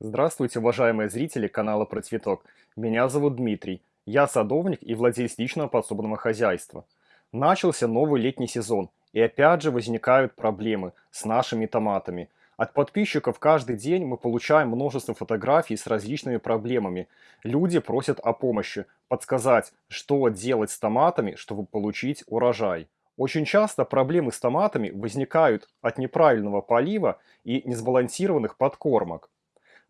Здравствуйте, уважаемые зрители канала Про Цветок. Меня зовут Дмитрий. Я садовник и владелец личного подсобного хозяйства. Начался новый летний сезон, и опять же возникают проблемы с нашими томатами. От подписчиков каждый день мы получаем множество фотографий с различными проблемами. Люди просят о помощи, подсказать, что делать с томатами, чтобы получить урожай. Очень часто проблемы с томатами возникают от неправильного полива и несбалансированных подкормок.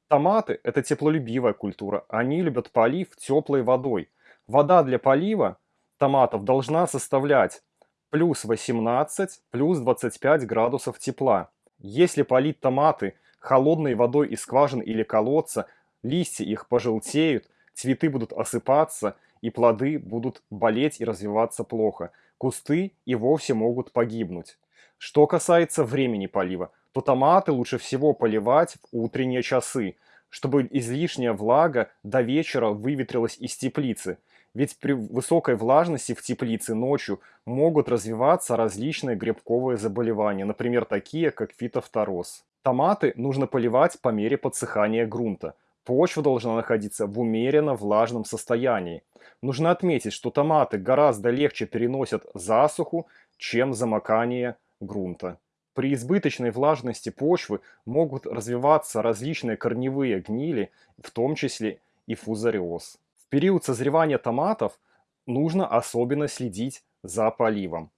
Томаты– это теплолюбивая культура. Они любят полив теплой водой. Вода для полива томатов должна составлять плюс 18, плюс 25 градусов тепла. Если полить томаты холодной водой из скважин или колодца, листья их пожелтеют, цветы будут осыпаться и плоды будут болеть и развиваться плохо. Кусты и вовсе могут погибнуть. Что касается времени полива, то томаты лучше всего поливать в утренние часы, чтобы излишняя влага до вечера выветрилась из теплицы. Ведь при высокой влажности в теплице ночью могут развиваться различные грибковые заболевания, например, такие как фитофтороз. Томаты нужно поливать по мере подсыхания грунта. Почва должна находиться в умеренно влажном состоянии. Нужно отметить, что томаты гораздо легче переносят засуху, чем замокание грунта. При избыточной влажности почвы могут развиваться различные корневые гнили, в том числе и фузариоз. В период созревания томатов нужно особенно следить за поливом.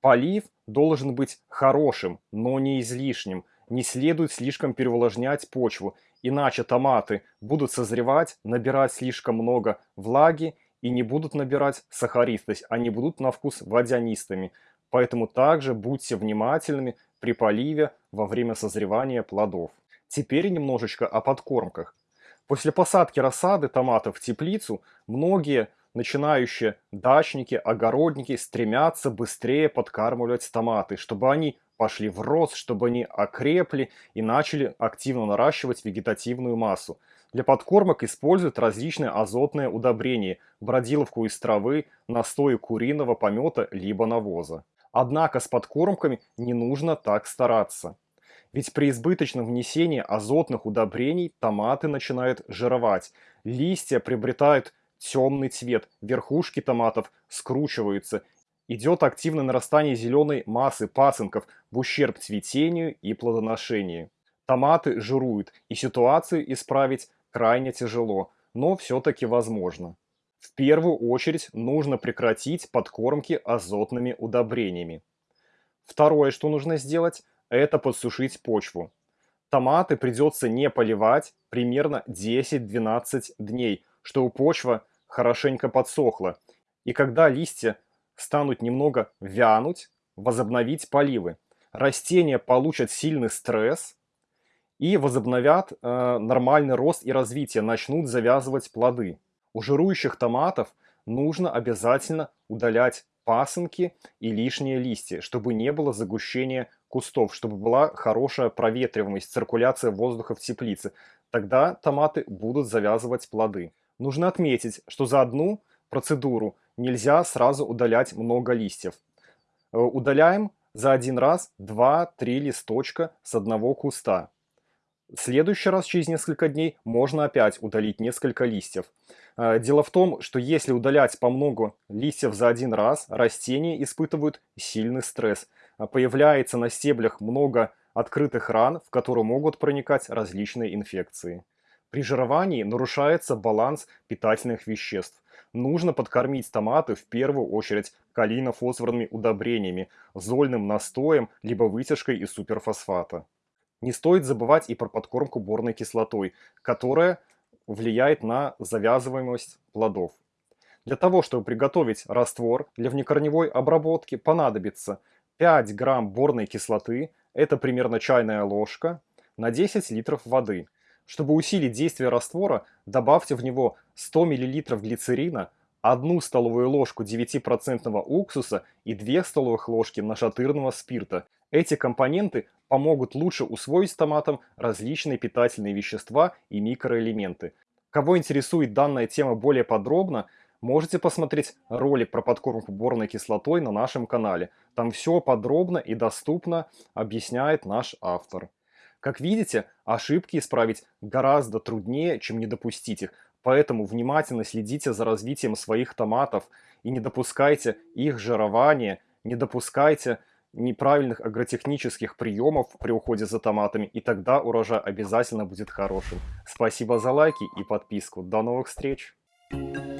Полив должен быть хорошим, но не излишним. Не следует слишком переувлажнять почву, иначе томаты будут созревать, набирать слишком много влаги и не будут набирать сахаристость, они будут на вкус водянистыми. Поэтому также будьте внимательными при поливе во время созревания плодов. Теперь немножечко о подкормках. После посадки рассады томатов в теплицу многие начинающие дачники, огородники стремятся быстрее подкармливать томаты, чтобы они пошли в рост, чтобы они окрепли и начали активно наращивать вегетативную массу. Для подкормок используют различные азотные удобрения, бродиловку из травы, настои куриного помета либо навоза. Однако с подкормками не нужно так стараться. Ведь при избыточном внесении азотных удобрений томаты начинают жировать, листья приобретают темный цвет, верхушки томатов скручиваются, идет активное нарастание зеленой массы пасынков в ущерб цветению и плодоношению. Томаты жируют, и ситуацию исправить крайне тяжело, но все-таки возможно. В первую очередь нужно прекратить подкормки азотными удобрениями. Второе, что нужно сделать, это подсушить почву. Томаты придется не поливать примерно 10-12 дней, чтобы почва хорошенько подсохла. И когда листья станут немного вянуть, возобновить поливы. Растения получат сильный стресс и возобновят э, нормальный рост и развитие, начнут завязывать плоды. У жирующих томатов нужно обязательно удалять пасынки и лишние листья, чтобы не было загущения кустов, чтобы была хорошая проветриваемость, циркуляция воздуха в теплице. Тогда томаты будут завязывать плоды. Нужно отметить, что за одну процедуру нельзя сразу удалять много листьев. Э, удаляем за один раз 2-3 листочка с одного куста. В следующий раз, через несколько дней, можно опять удалить несколько листьев. Э, дело в том, что если удалять по много листьев за один раз, растения испытывают сильный стресс. Э, появляется на стеблях много открытых ран, в которые могут проникать различные инфекции. При жировании нарушается баланс питательных веществ. Нужно подкормить томаты в первую очередь калийно-фосфорными удобрениями, зольным настоем, либо вытяжкой из суперфосфата. Не стоит забывать и про подкормку борной кислотой, которая влияет на завязываемость плодов. Для того, чтобы приготовить раствор для внекорневой обработки, понадобится 5 грамм борной кислоты, это примерно чайная ложка, на 10 литров воды. Чтобы усилить действие раствора, добавьте в него 100 мл глицерина, 1 столовую ложку 9% уксуса и 2 столовых ложки нашатырного спирта. Эти компоненты помогут лучше усвоить томатам различные питательные вещества и микроэлементы. Кого интересует данная тема более подробно, можете посмотреть ролик про подкормку борной кислотой на нашем канале. Там все подробно и доступно объясняет наш автор. Как видите, ошибки исправить гораздо труднее, чем не допустить их. Поэтому внимательно следите за развитием своих томатов и не допускайте их жирования, не допускайте неправильных агротехнических приемов при уходе за томатами, и тогда урожай обязательно будет хорошим. Спасибо за лайки и подписку. До новых встреч! Thank you.